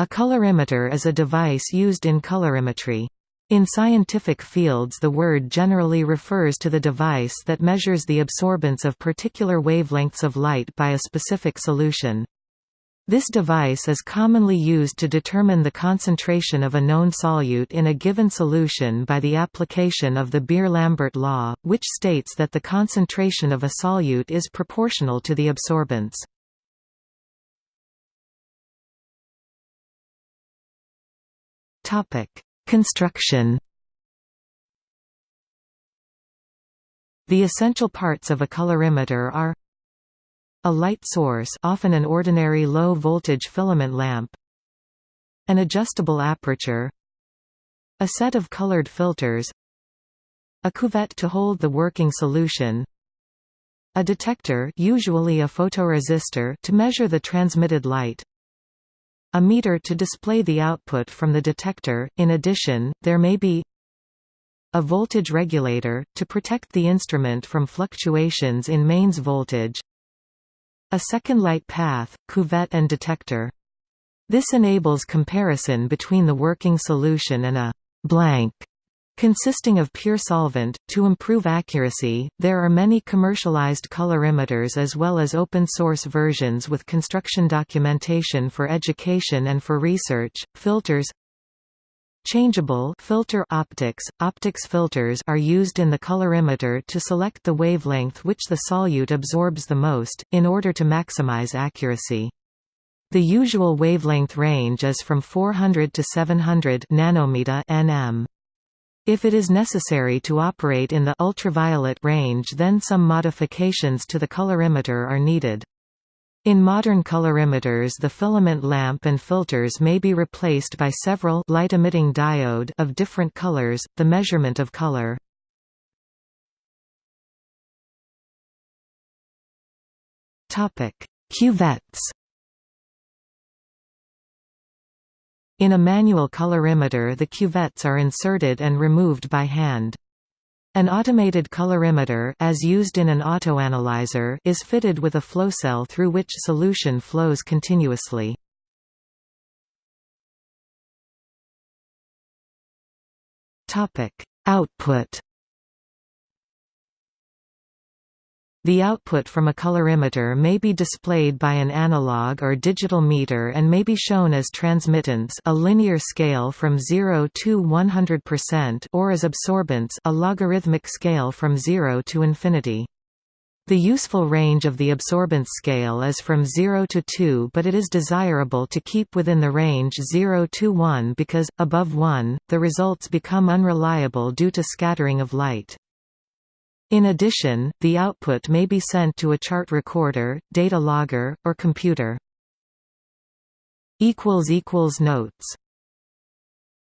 A colorimeter is a device used in colorimetry. In scientific fields the word generally refers to the device that measures the absorbance of particular wavelengths of light by a specific solution. This device is commonly used to determine the concentration of a known solute in a given solution by the application of the Beer-Lambert law, which states that the concentration of a solute is proportional to the absorbance. Construction The essential parts of a colorimeter are a light source often an ordinary low-voltage filament lamp An adjustable aperture A set of colored filters A cuvette to hold the working solution A detector usually a photoresistor to measure the transmitted light a meter to display the output from the detector, in addition, there may be a voltage regulator, to protect the instrument from fluctuations in mains voltage a second light path, cuvette and detector. This enables comparison between the working solution and a blank consisting of pure solvent. To improve accuracy, there are many commercialized colorimeters as well as open source versions with construction documentation for education and for research. Filters Changeable filter optics, optics filters are used in the colorimeter to select the wavelength which the solute absorbs the most, in order to maximize accuracy. The usual wavelength range is from 400 to 700 nanometer nm. If it is necessary to operate in the ultraviolet range then some modifications to the colorimeter are needed. In modern colorimeters the filament lamp and filters may be replaced by several light-emitting diode of different colors, the measurement of color. Cuvettes In a manual colorimeter the cuvettes are inserted and removed by hand. An automated colorimeter as used in an autoanalyzer is fitted with a flow cell through which solution flows continuously. Output The output from a colorimeter may be displayed by an analog or digital meter and may be shown as transmittance a linear scale from 0 to 100% or as absorbance a logarithmic scale from 0 to infinity. The useful range of the absorbance scale is from 0 to 2 but it is desirable to keep within the range 0 to 1 because, above 1, the results become unreliable due to scattering of light. In addition, the output may be sent to a chart recorder, data logger, or computer. Notes